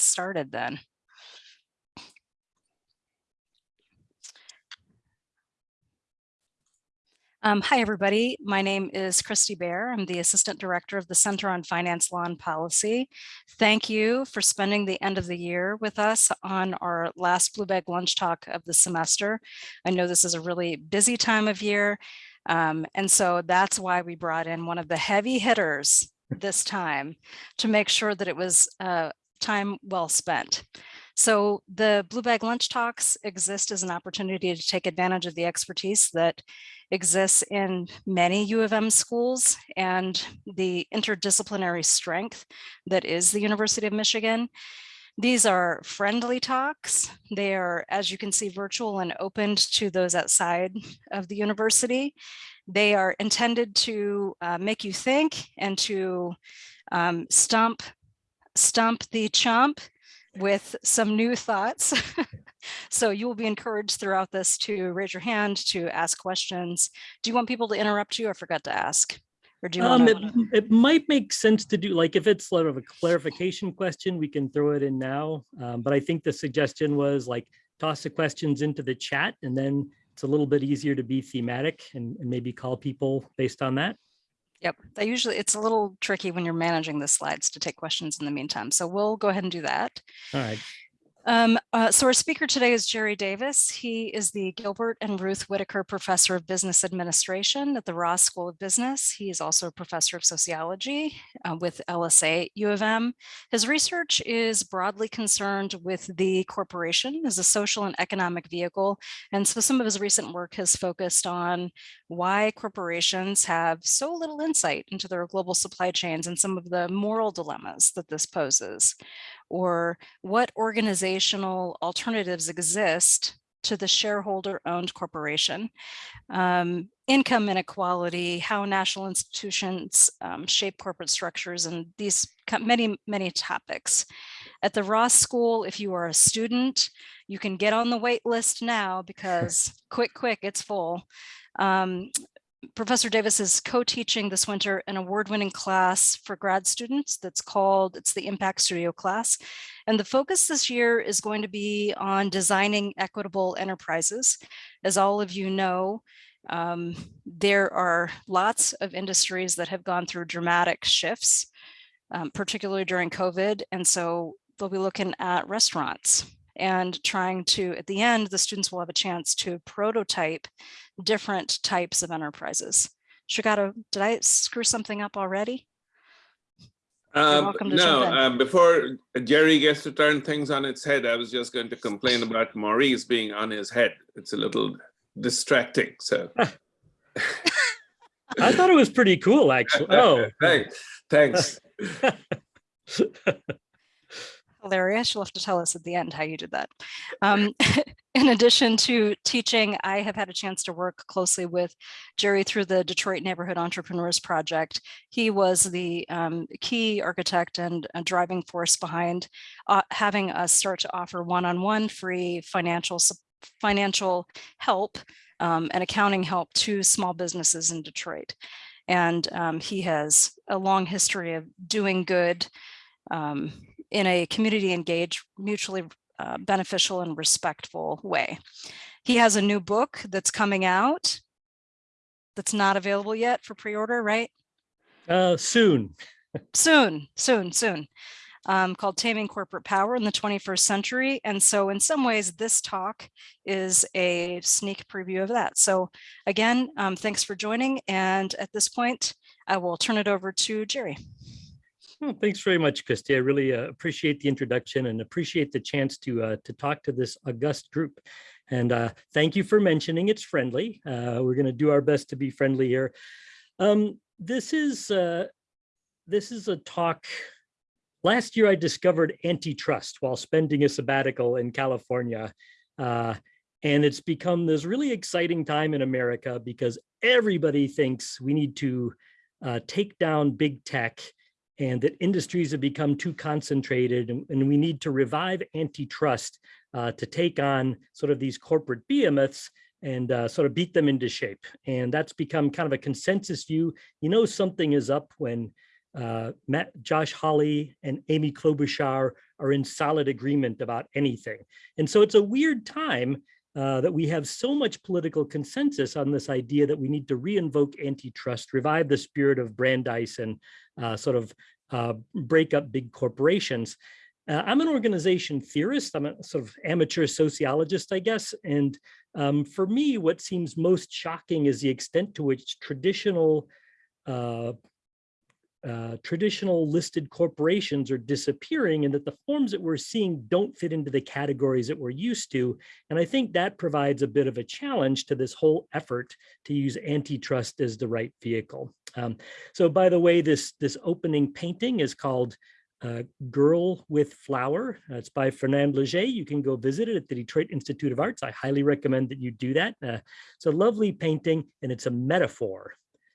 started then. Um, hi, everybody. My name is Christy Bear. I'm the Assistant Director of the Center on Finance Law and Policy. Thank you for spending the end of the year with us on our last Blue Bag Lunch Talk of the semester. I know this is a really busy time of year, um, and so that's why we brought in one of the heavy hitters this time to make sure that it was uh, time well spent. So the Blue Bag Lunch Talks exist as an opportunity to take advantage of the expertise that exists in many U of M schools and the interdisciplinary strength that is the University of Michigan. These are friendly talks. They are, as you can see, virtual and opened to those outside of the university. They are intended to uh, make you think and to um, stump, stump the chump with some new thoughts. so you will be encouraged throughout this to raise your hand, to ask questions. Do you want people to interrupt you? I forgot to ask. Or do you Um, it, it might make sense to do, like, if it's sort of a clarification question, we can throw it in now. Um, but I think the suggestion was like, toss the questions into the chat and then it's a little bit easier to be thematic and, and maybe call people based on that. Yep, I usually, it's a little tricky when you're managing the slides to take questions in the meantime. So we'll go ahead and do that. All right. Um, uh, so our speaker today is Jerry Davis. He is the Gilbert and Ruth Whitaker Professor of Business Administration at the Ross School of Business. He is also a professor of sociology uh, with LSA U of M. His research is broadly concerned with the corporation as a social and economic vehicle. And so some of his recent work has focused on why corporations have so little insight into their global supply chains and some of the moral dilemmas that this poses or what organizational alternatives exist to the shareholder owned corporation, um, income inequality, how national institutions um, shape corporate structures and these many, many topics. At the Ross School, if you are a student, you can get on the wait list now because quick, quick, it's full. Um, Professor Davis is co-teaching this winter an award-winning class for grad students that's called, it's the Impact Studio class. And the focus this year is going to be on designing equitable enterprises. As all of you know, um, there are lots of industries that have gone through dramatic shifts, um, particularly during COVID. And so they'll be looking at restaurants and trying to, at the end, the students will have a chance to prototype different types of enterprises. Shigato, did I screw something up already? Um, welcome to no, jump in. uh, before Jerry gets to turn things on its head, I was just going to complain about Maurice being on his head. It's a little distracting, so. I thought it was pretty cool, actually. Oh, Thanks, thanks. Hilarious. You'll have to tell us at the end how you did that. Um, in addition to teaching, I have had a chance to work closely with Jerry through the Detroit Neighborhood Entrepreneurs Project. He was the um, key architect and driving force behind uh, having us start to offer one-on-one -on -one free financial financial help um, and accounting help to small businesses in Detroit. And um, he has a long history of doing good um, in a community engaged, mutually uh, beneficial and respectful way. He has a new book that's coming out that's not available yet for pre-order, right? uh, soon. Soon, soon, soon. Um, called Taming Corporate Power in the 21st Century. And so in some ways, this talk is a sneak preview of that. So again, um, thanks for joining. And at this point, I will turn it over to Jerry. Well, thanks very much, Christy. I really uh, appreciate the introduction and appreciate the chance to uh, to talk to this august group. And uh, thank you for mentioning it's friendly. Uh, we're going to do our best to be friendly here. Um, this is uh, this is a talk. Last year, I discovered antitrust while spending a sabbatical in California. Uh, and it's become this really exciting time in America because everybody thinks we need to take down big tech and that industries have become too concentrated and, and we need to revive antitrust uh, to take on sort of these corporate behemoths and uh, sort of beat them into shape. And that's become kind of a consensus view. You know something is up when uh, Matt, Josh Hawley and Amy Klobuchar are in solid agreement about anything. And so it's a weird time uh, that we have so much political consensus on this idea that we need to reinvoke antitrust, revive the spirit of Brandeis and uh, sort of uh, break up big corporations. Uh, I'm an organization theorist. I'm a sort of amateur sociologist, I guess. And um, for me, what seems most shocking is the extent to which traditional uh, traditional listed corporations are disappearing and that the forms that we're seeing don't fit into the categories that we're used to. And I think that provides a bit of a challenge to this whole effort to use antitrust as the right vehicle. Um, so by the way, this, this opening painting is called uh, Girl with Flower. It's by Fernand Léger. You can go visit it at the Detroit Institute of Arts. I highly recommend that you do that. Uh, it's a lovely painting and it's a metaphor.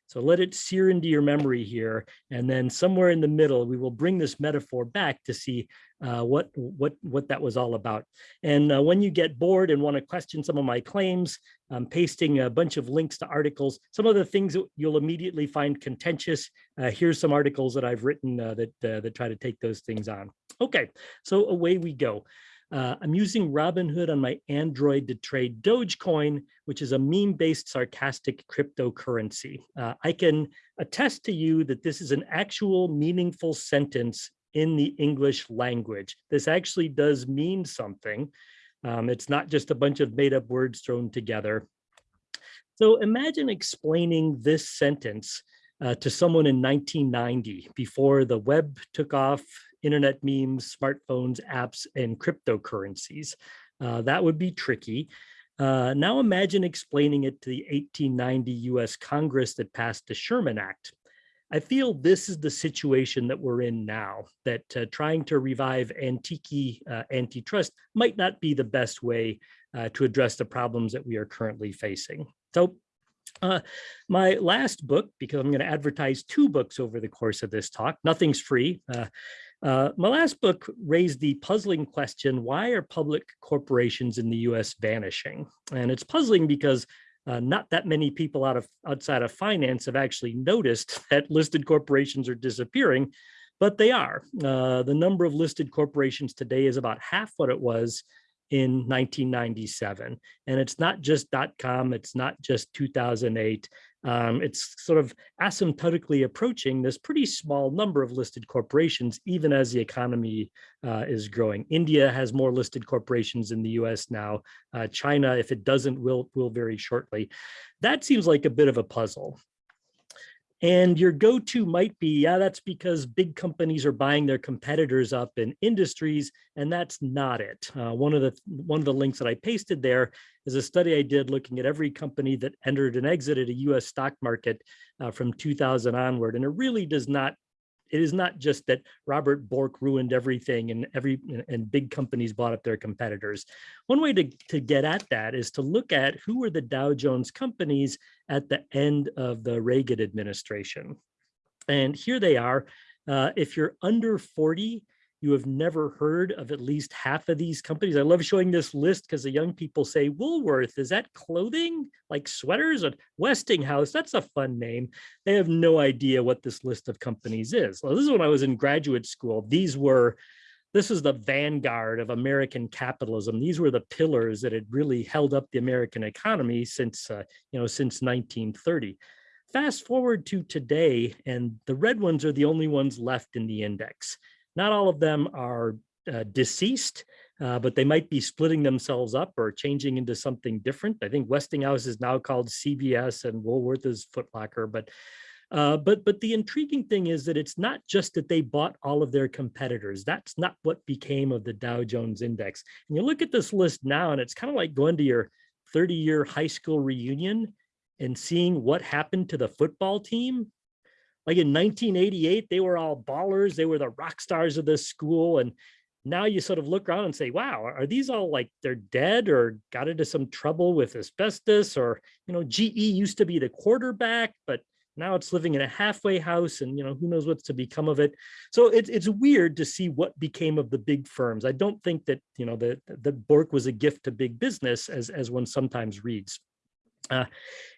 So let it sear into your memory here. And then somewhere in the middle, we will bring this metaphor back to see uh, what, what, what that was all about. And uh, when you get bored and want to question some of my claims, I'm pasting a bunch of links to articles. Some of the things that you'll immediately find contentious. Uh, here's some articles that I've written uh, that, uh, that try to take those things on. Okay, so away we go. Uh, I'm using Robinhood on my Android to trade Dogecoin, which is a meme-based sarcastic cryptocurrency. Uh, I can attest to you that this is an actual meaningful sentence in the English language. This actually does mean something. Um, it's not just a bunch of made up words thrown together. So imagine explaining this sentence uh, to someone in 1990 before the web took off internet memes, smartphones, apps, and cryptocurrencies. Uh, that would be tricky. Uh, now imagine explaining it to the 1890 US Congress that passed the Sherman Act. I feel this is the situation that we're in now, that uh, trying to revive antique uh, antitrust might not be the best way uh, to address the problems that we are currently facing. So uh, my last book, because I'm going to advertise two books over the course of this talk, nothing's free. Uh, uh, my last book raised the puzzling question, why are public corporations in the US vanishing? And it's puzzling because uh, not that many people out of outside of finance have actually noticed that listed corporations are disappearing, but they are. Uh, the number of listed corporations today is about half what it was in 1997. And it's not just .com, it's not just 2008. Um, it's sort of asymptotically approaching this pretty small number of listed corporations, even as the economy uh, is growing. India has more listed corporations in the US now. Uh, China, if it doesn't, will, will very shortly. That seems like a bit of a puzzle. And your go-to might be, yeah, that's because big companies are buying their competitors up in industries, and that's not it. Uh, one of the one of the links that I pasted there is a study I did looking at every company that entered and exited a U.S. stock market uh, from 2000 onward, and it really does not it is not just that Robert Bork ruined everything and every and big companies bought up their competitors. One way to, to get at that is to look at who were the Dow Jones companies at the end of the Reagan administration. And here they are. Uh, if you're under 40, you have never heard of at least half of these companies. I love showing this list because the young people say, Woolworth, is that clothing like sweaters? Or Westinghouse, that's a fun name. They have no idea what this list of companies is. Well, this is when I was in graduate school. These were, this is the vanguard of American capitalism. These were the pillars that had really held up the American economy since, uh, you know, since 1930. Fast forward to today, and the red ones are the only ones left in the index. Not all of them are uh, deceased, uh, but they might be splitting themselves up or changing into something different. I think Westinghouse is now called CVS and Woolworth is Footlocker, but uh, but but the intriguing thing is that it's not just that they bought all of their competitors. That's not what became of the Dow Jones Index. And you look at this list now, and it's kind of like going to your 30-year high school reunion and seeing what happened to the football team like in 1988, they were all ballers. They were the rock stars of this school. And now you sort of look around and say, wow, are these all like they're dead or got into some trouble with asbestos or, you know, GE used to be the quarterback, but now it's living in a halfway house and, you know, who knows what's to become of it. So it's, it's weird to see what became of the big firms. I don't think that, you know, the, the Bork was a gift to big business as, as one sometimes reads. Uh,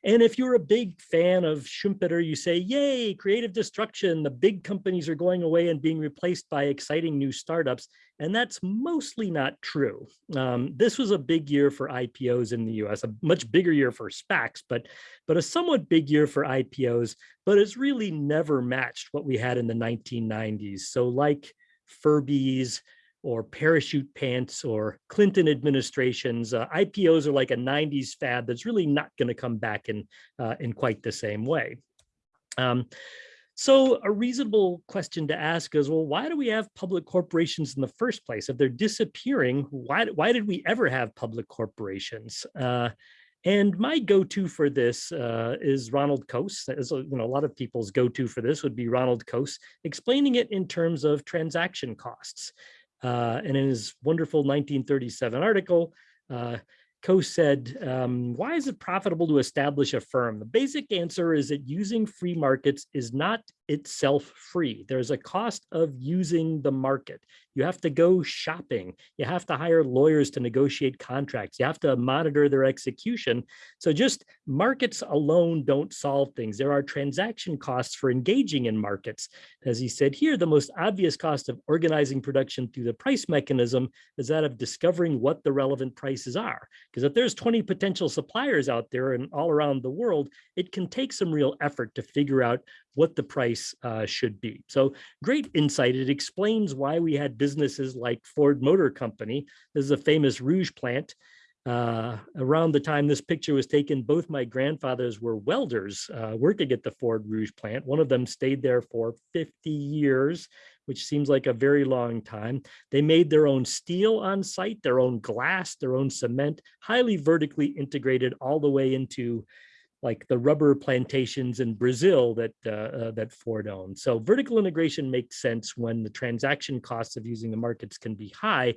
and if you're a big fan of Schumpeter, you say, yay, creative destruction, the big companies are going away and being replaced by exciting new startups. And that's mostly not true. Um, this was a big year for IPOs in the US, a much bigger year for SPACs, but, but a somewhat big year for IPOs, but it's really never matched what we had in the 1990s. So like Furbies, or parachute pants or Clinton administrations. Uh, IPOs are like a 90s fad that's really not going to come back in, uh, in quite the same way. Um, so a reasonable question to ask is, well, why do we have public corporations in the first place? If they're disappearing, why, why did we ever have public corporations? Uh, and my go-to for this uh, is Ronald Coase. As you know, a lot of people's go-to for this would be Ronald Coase, explaining it in terms of transaction costs. Uh, and in his wonderful 1937 article, Coase said, um, why is it profitable to establish a firm? The basic answer is that using free markets is not itself free. There's a cost of using the market. You have to go shopping. You have to hire lawyers to negotiate contracts. You have to monitor their execution. So just markets alone don't solve things. There are transaction costs for engaging in markets. As he said here, the most obvious cost of organizing production through the price mechanism is that of discovering what the relevant prices are. Because if there's 20 potential suppliers out there and all around the world, it can take some real effort to figure out what the price uh, should be. So great insight. It explains why we had businesses like Ford Motor Company. This is a famous Rouge plant. Uh, around the time this picture was taken, both my grandfathers were welders uh, working at the Ford Rouge plant. One of them stayed there for 50 years, which seems like a very long time. They made their own steel on site, their own glass, their own cement, highly vertically integrated all the way into like the rubber plantations in Brazil that uh, uh, that Ford owns. So vertical integration makes sense when the transaction costs of using the markets can be high.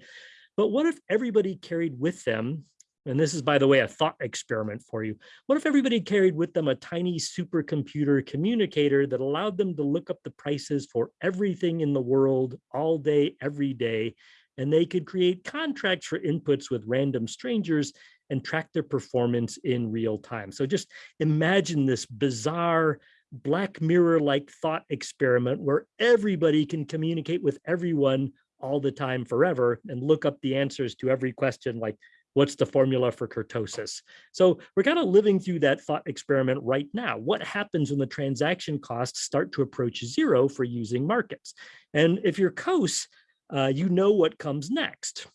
But what if everybody carried with them, and this is, by the way, a thought experiment for you. What if everybody carried with them a tiny supercomputer communicator that allowed them to look up the prices for everything in the world all day, every day, and they could create contracts for inputs with random strangers and track their performance in real time. So just imagine this bizarre black mirror-like thought experiment where everybody can communicate with everyone all the time forever and look up the answers to every question like what's the formula for kurtosis so we're kind of living through that thought experiment right now what happens when the transaction costs start to approach zero for using markets and if you're Coase, uh, you know what comes next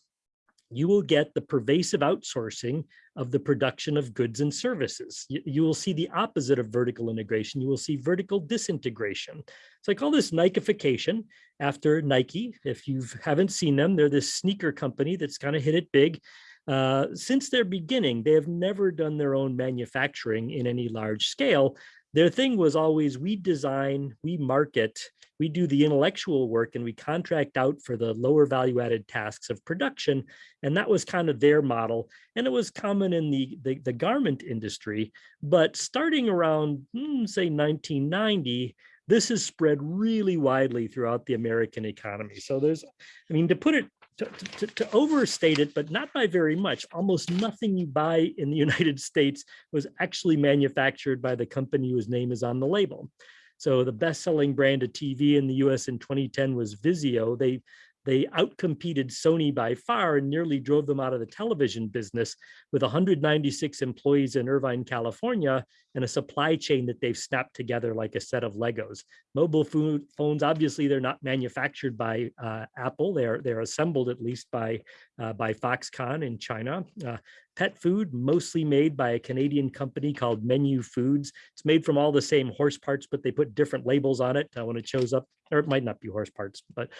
you will get the pervasive outsourcing of the production of goods and services. You, you, will see the opposite of vertical integration. You will see vertical disintegration. So I call this Nikeification after Nike. If you haven't seen them, they're this sneaker company that's kind of hit it big. Uh, since their beginning, they have never done their own manufacturing in any large scale. Their thing was always we design, we market, we do the intellectual work and we contract out for the lower value added tasks of production. And that was kind of their model. And it was common in the, the, the garment industry. But starting around, hmm, say, 1990, this has spread really widely throughout the American economy. So there's, I mean, to put it to, to, to, overstate it, but not by very much. Almost nothing you buy in the United States was actually manufactured by the company whose name is on the label. So the best-selling brand of TV in the US in 2010 was Vizio. They they outcompeted Sony by far and nearly drove them out of the television business with 196 employees in Irvine, California, and a supply chain that they've snapped together like a set of Legos. Mobile food, phones, obviously, they're not manufactured by uh, Apple. They're they're assembled at least by uh, by Foxconn in China. Uh, pet food, mostly made by a Canadian company called Menu Foods. It's made from all the same horse parts, but they put different labels on it uh, when it shows up, or it might not be horse parts, but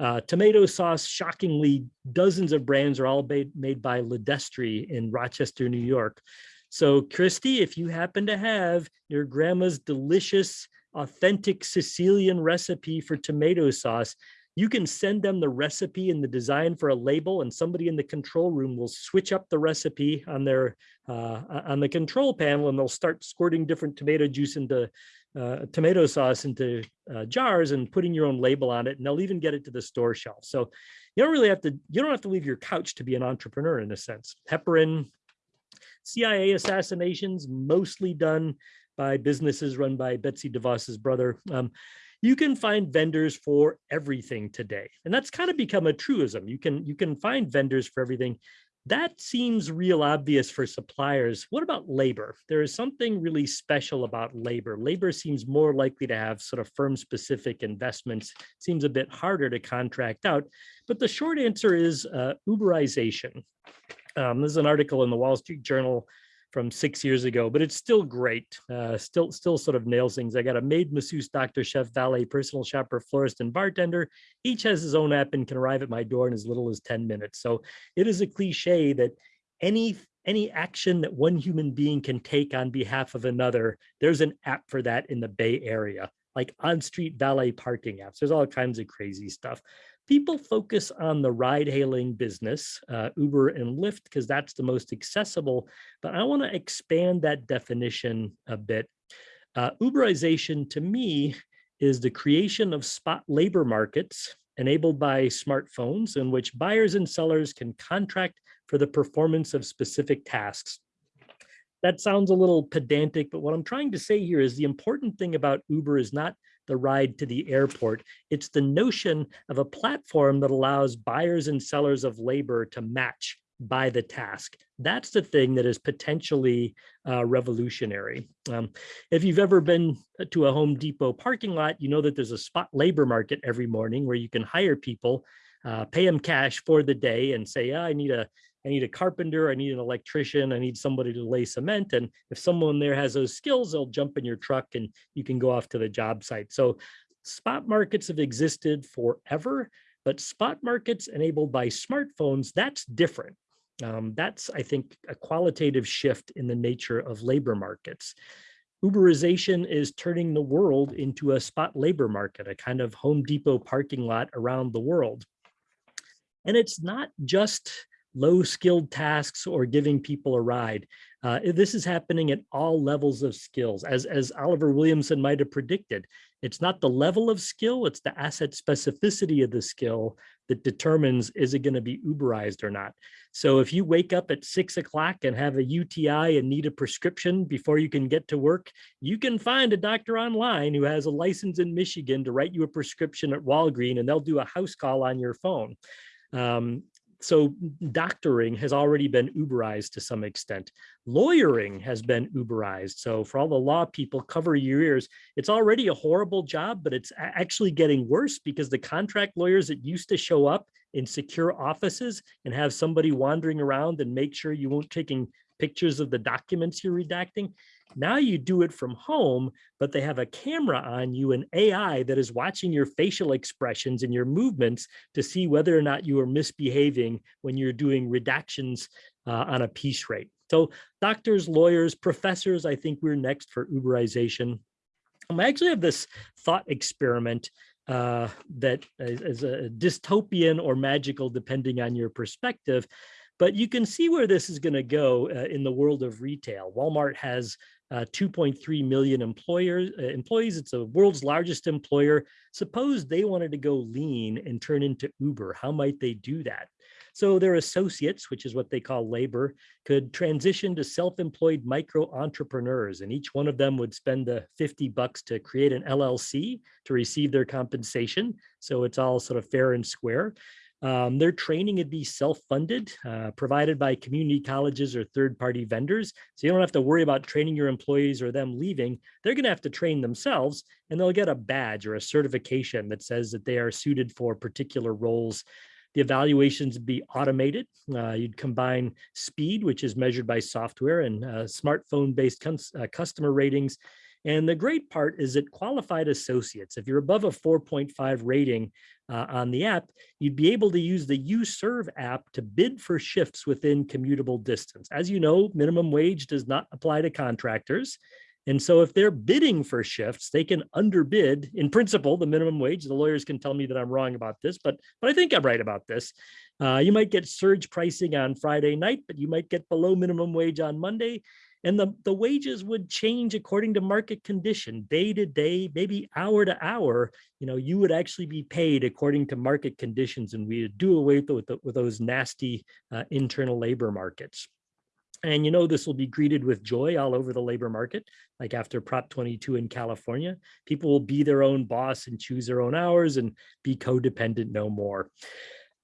uh, tomato sauce, shockingly, dozens of brands are all made, by LiDestri in Rochester, New York. So Christy, if you happen to have your grandma's delicious, authentic Sicilian recipe for tomato sauce, you can send them the recipe and the design for a label and somebody in the control room will switch up the recipe on their uh, on the control panel and they'll start squirting different tomato juice into uh, tomato sauce into uh, jars and putting your own label on it and they'll even get it to the store shelf so you don't really have to you don't have to leave your couch to be an entrepreneur in a sense heparin CIA assassinations, mostly done by businesses run by Betsy DeVos's brother. Um, you can find vendors for everything today. And that's kind of become a truism. You can, you can find vendors for everything. That seems real obvious for suppliers. What about labor? There is something really special about labor. Labor seems more likely to have sort of firm specific investments, seems a bit harder to contract out. But the short answer is uh, Uberization. Um, this is an article in the Wall Street Journal from six years ago, but it's still great. Uh, still, still sort of nails things. I got a maid, masseuse, doctor, chef, valet, personal shopper, florist, and bartender. Each has his own app and can arrive at my door in as little as 10 minutes. So it is a cliche that any any action that one human being can take on behalf of another, there's an app for that in the Bay Area, like on-street valet parking apps. There's all kinds of crazy stuff people focus on the ride hailing business, uh, Uber and Lyft, because that's the most accessible, but I wanna expand that definition a bit. Uh, Uberization to me is the creation of spot labor markets enabled by smartphones in which buyers and sellers can contract for the performance of specific tasks. That sounds a little pedantic, but what I'm trying to say here is the important thing about Uber is not the ride to the airport. It's the notion of a platform that allows buyers and sellers of labor to match by the task. That's the thing that is potentially uh, revolutionary. Um, if you've ever been to a Home Depot parking lot, you know that there's a spot labor market every morning where you can hire people, uh, pay them cash for the day and say, yeah, I need a I need a carpenter, I need an electrician, I need somebody to lay cement. And if someone there has those skills, they'll jump in your truck and you can go off to the job site. So spot markets have existed forever, but spot markets enabled by smartphones, that's different. Um, that's, I think, a qualitative shift in the nature of labor markets. Uberization is turning the world into a spot labor market, a kind of Home Depot parking lot around the world. And it's not just low skilled tasks or giving people a ride. Uh, this is happening at all levels of skills. As, as Oliver Williamson might have predicted, it's not the level of skill, it's the asset specificity of the skill that determines is it going to be Uberized or not. So if you wake up at six o'clock and have a UTI and need a prescription before you can get to work, you can find a doctor online who has a license in Michigan to write you a prescription at Walgreen and they'll do a house call on your phone. Um, so doctoring has already been Uberized to some extent. Lawyering has been Uberized. So for all the law people, cover your ears. It's already a horrible job, but it's actually getting worse because the contract lawyers that used to show up in secure offices and have somebody wandering around and make sure you won't taking pictures of the documents you're redacting. Now you do it from home, but they have a camera on you, an AI that is watching your facial expressions and your movements to see whether or not you are misbehaving when you're doing redactions uh, on a piece rate. So doctors, lawyers, professors, I think we're next for Uberization. Um, I actually have this thought experiment uh, that is a dystopian or magical, depending on your perspective. But you can see where this is going to go uh, in the world of retail. Walmart has uh, 2.3 million employers, uh, employees. It's the world's largest employer. Suppose they wanted to go lean and turn into Uber. How might they do that? So their associates, which is what they call labor, could transition to self-employed micro entrepreneurs, and each one of them would spend the 50 bucks to create an LLC to receive their compensation. So it's all sort of fair and square. Um, their training would be self-funded, uh, provided by community colleges or third-party vendors. So you don't have to worry about training your employees or them leaving. They're going to have to train themselves and they'll get a badge or a certification that says that they are suited for particular roles. The evaluations be automated. Uh, you'd combine speed, which is measured by software and uh, smartphone-based uh, customer ratings and the great part is that qualified associates, if you're above a 4.5 rating uh, on the app, you'd be able to use the UServe app to bid for shifts within commutable distance. As you know, minimum wage does not apply to contractors. And so if they're bidding for shifts, they can underbid in principle the minimum wage. The lawyers can tell me that I'm wrong about this, but, but I think I'm right about this. Uh, you might get surge pricing on Friday night, but you might get below minimum wage on Monday and the, the wages would change according to market condition, day to day, maybe hour to hour, you know, you would actually be paid according to market conditions and we do away with, the, with those nasty uh, internal labor markets. And you know, this will be greeted with joy all over the labor market, like after Prop 22 in California. People will be their own boss and choose their own hours and be codependent no more.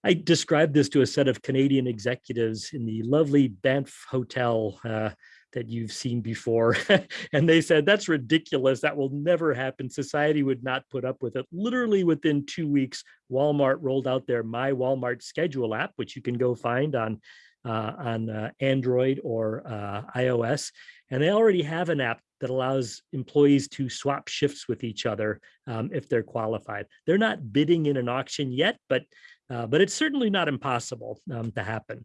I described this to a set of Canadian executives in the lovely Banff Hotel uh, that you've seen before. and they said, that's ridiculous. That will never happen. Society would not put up with it. Literally within two weeks, Walmart rolled out their My Walmart Schedule app, which you can go find on uh, on uh, Android or uh, iOS. And they already have an app that allows employees to swap shifts with each other um, if they're qualified. They're not bidding in an auction yet, but uh, but it's certainly not impossible um, to happen.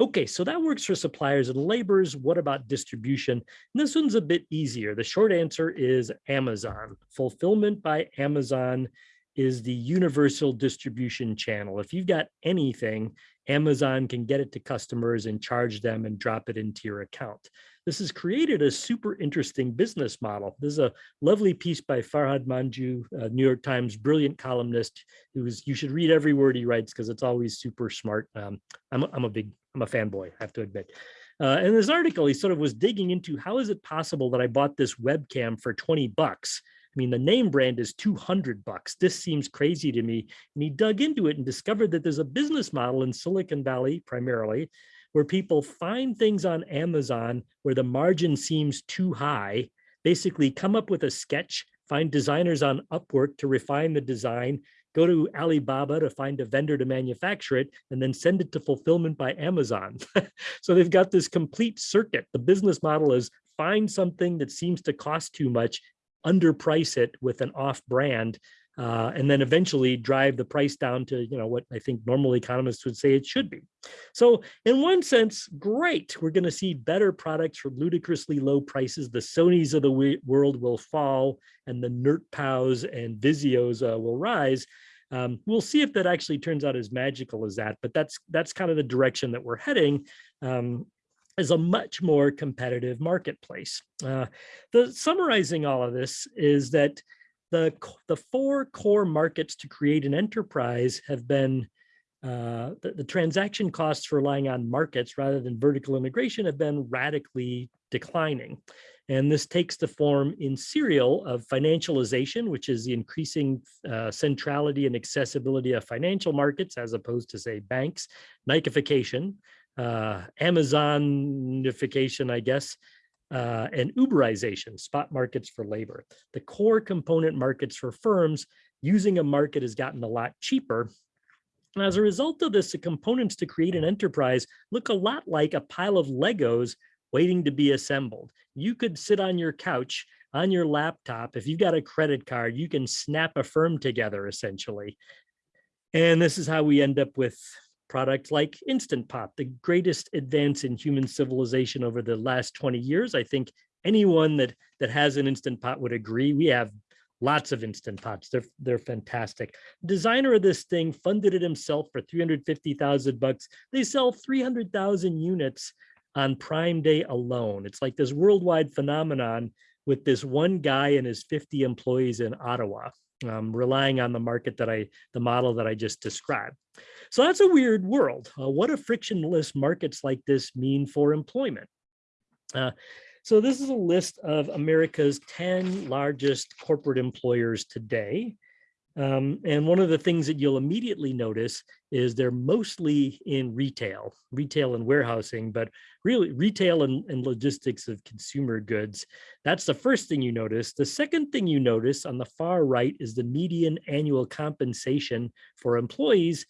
Okay, so that works for suppliers and laborers. What about distribution? And this one's a bit easier. The short answer is Amazon. Fulfillment by Amazon is the universal distribution channel. If you've got anything, Amazon can get it to customers and charge them and drop it into your account. This has created a super interesting business model. This is a lovely piece by Farhad Manjoo, New York Times brilliant columnist who's you should read every word he writes because it's always super smart. Um, I'm, I'm a big, I'm a fanboy, I have to admit. Uh, in this article, he sort of was digging into how is it possible that I bought this webcam for 20 bucks I mean, the name brand is 200 bucks. This seems crazy to me. And he dug into it and discovered that there's a business model in Silicon Valley primarily where people find things on Amazon where the margin seems too high, basically come up with a sketch, find designers on Upwork to refine the design, go to Alibaba to find a vendor to manufacture it, and then send it to fulfillment by Amazon. so they've got this complete circuit. The business model is find something that seems to cost too much underprice it with an off brand uh, and then eventually drive the price down to you know what I think normal economists would say it should be. So in one sense, great. We're going to see better products for ludicrously low prices. The Sonys of the world will fall and the NerdPows and Vizios uh, will rise. Um, we'll see if that actually turns out as magical as that, but that's that's kind of the direction that we're heading. Um, is a much more competitive marketplace. Uh, the summarizing all of this is that the, the four core markets to create an enterprise have been uh, the, the, transaction costs for relying on markets rather than vertical integration have been radically declining. And this takes the form in serial of financialization, which is the increasing uh, centrality and accessibility of financial markets as opposed to say banks, Nikeification, uh, Amazonification, I guess, uh, and Uberization, spot markets for labor. The core component markets for firms using a market has gotten a lot cheaper. And as a result of this, the components to create an enterprise look a lot like a pile of Legos waiting to be assembled. You could sit on your couch on your laptop. If you've got a credit card, you can snap a firm together essentially. And this is how we end up with product like Instant Pot, the greatest advance in human civilization over the last 20 years. I think anyone that that has an Instant Pot would agree. We have lots of Instant Pots. They're, they're fantastic. Designer of this thing funded it himself for 350,000 bucks. They sell 300,000 units on Prime Day alone. It's like this worldwide phenomenon with this one guy and his 50 employees in Ottawa um, relying on the market that I, the model that I just described. So that's a weird world. Uh, what do frictionless markets like this mean for employment? Uh, so this is a list of America's 10 largest corporate employers today. Um, and one of the things that you'll immediately notice is they're mostly in retail, retail and warehousing, but really retail and, and, logistics of consumer goods. That's the first thing you notice. The second thing you notice on the far right is the median annual compensation for employees.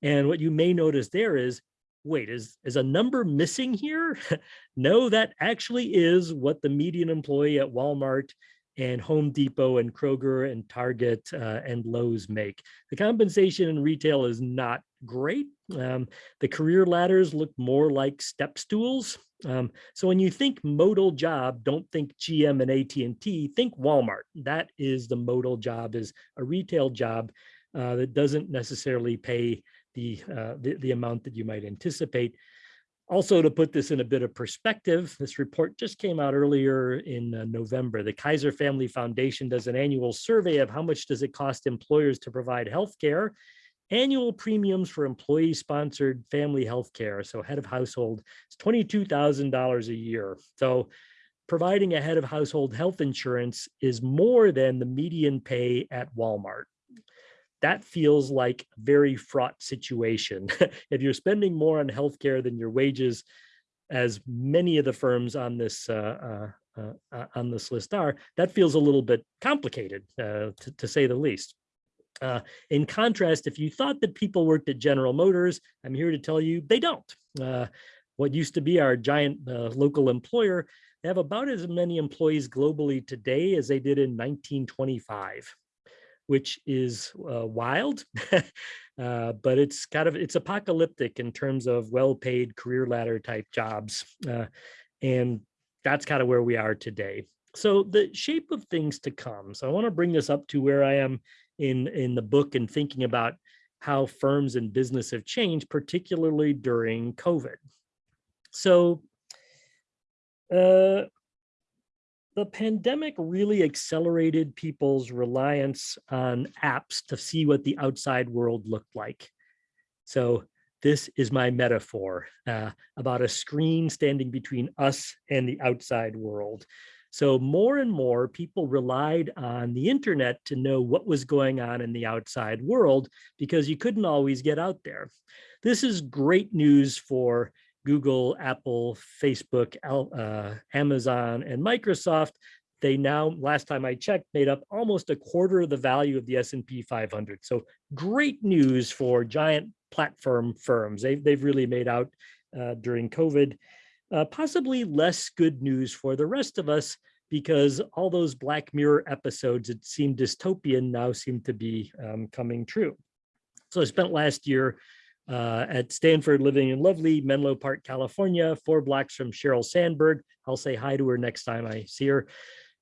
And what you may notice there is, wait, is, is a number missing here? no, that actually is what the median employee at Walmart and Home Depot and Kroger and Target uh, and Lowe's make. The compensation in retail is not great. Um, the career ladders look more like step stools. Um, so when you think modal job, don't think GM and AT&T, think Walmart. That is the modal job is a retail job uh, that doesn't necessarily pay the, uh, the, the amount that you might anticipate. Also, to put this in a bit of perspective, this report just came out earlier in uh, November. The Kaiser Family Foundation does an annual survey of how much does it cost employers to provide health care. annual premiums for employee sponsored family health care, so head of household, is $22,000 a year. So providing a head of household health insurance is more than the median pay at Walmart. That feels like a very fraught situation. if you're spending more on healthcare than your wages, as many of the firms on this uh, uh, uh, uh, on this list are, that feels a little bit complicated, uh, to, to say the least. Uh, in contrast, if you thought that people worked at General Motors, I'm here to tell you they don't. What used to be our giant local employer, they have about as many employees globally today as they did in 1925, which is uh, wild, uh, but it's kind of, it's apocalyptic in terms of well-paid career ladder type jobs. Uh, and that's kind of where we are today. So the shape of things to come. So I want to bring this up to where I am in, in the book and thinking about how firms and business have changed, particularly during COVID. So uh, the pandemic really accelerated people's reliance on apps to see what the outside world looked like. So this is my metaphor uh, about a screen standing between us and the outside world. So more and more people relied on the internet to know what was going on in the outside world because you couldn't always get out there. This is great news for Google, Apple, Facebook, uh, Amazon, and Microsoft. They now, last time I checked, made up almost a quarter of the value of the S&P 500. So great news for giant platform firms. They've, they've really made out uh, during COVID. Uh, possibly less good news for the rest of us because all those Black Mirror episodes that seemed dystopian now seem to be um, coming true. So I spent last year uh, at Stanford living in lovely Menlo Park, California, four blocks from Sheryl Sandberg. I'll say hi to her next time I see her.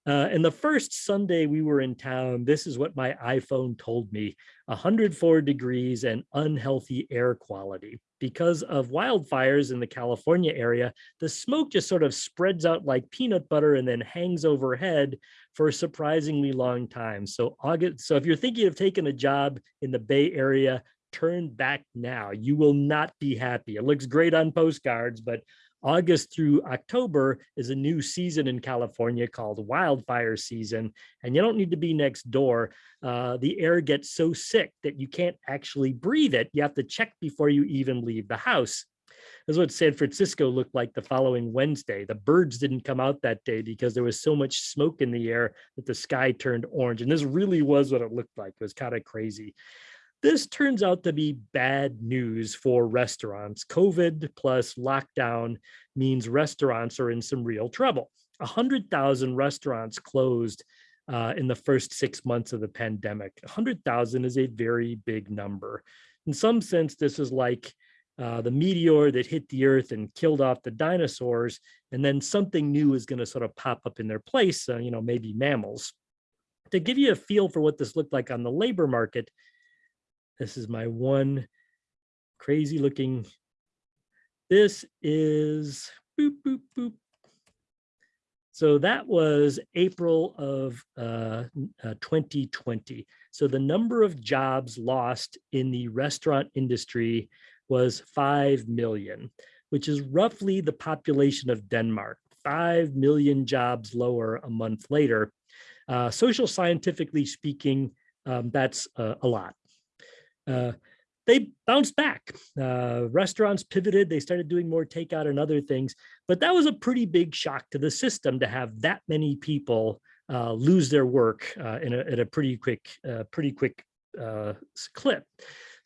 Uh, and the first Sunday we were in town, this is what my iPhone told me, 104 degrees and unhealthy air quality. Because of wildfires in the California area, the smoke just sort of spreads out like peanut butter and then hangs overhead for a surprisingly long time. So August, so if you're thinking of taking a job in the Bay Area, turn back now. You will not be happy. It looks great on postcards, but August through October is a new season in California called wildfire season, and you don't need to be next door. Uh, the air gets so sick that you can't actually breathe it. You have to check before you even leave the house. This is what San Francisco looked like the following Wednesday. The birds didn't come out that day because there was so much smoke in the air that the sky turned orange. And this really was what it looked like. It was kind of crazy. This turns out to be bad news for restaurants. COVID plus lockdown means restaurants are in some real trouble. 100,000 restaurants closed uh, in the first six months of the pandemic. 100,000 is a very big number. In some sense, this is like uh, the meteor that hit the earth and killed off the dinosaurs, and then something new is going to sort of pop up in their place, uh, you know, maybe mammals. To give you a feel for what this looked like on the labor market, this is my one crazy looking. This is boop, boop, boop. So that was April of uh, uh, 2020. So the number of jobs lost in the restaurant industry was 5 million, which is roughly the population of Denmark, 5 million jobs lower a month later. Uh, social scientifically speaking, um, that's uh, a lot. Uh, they bounced back. Uh, restaurants pivoted. They started doing more takeout and other things. But that was a pretty big shock to the system to have that many people uh, lose their work uh, in a, at a pretty quick, uh, pretty quick clip.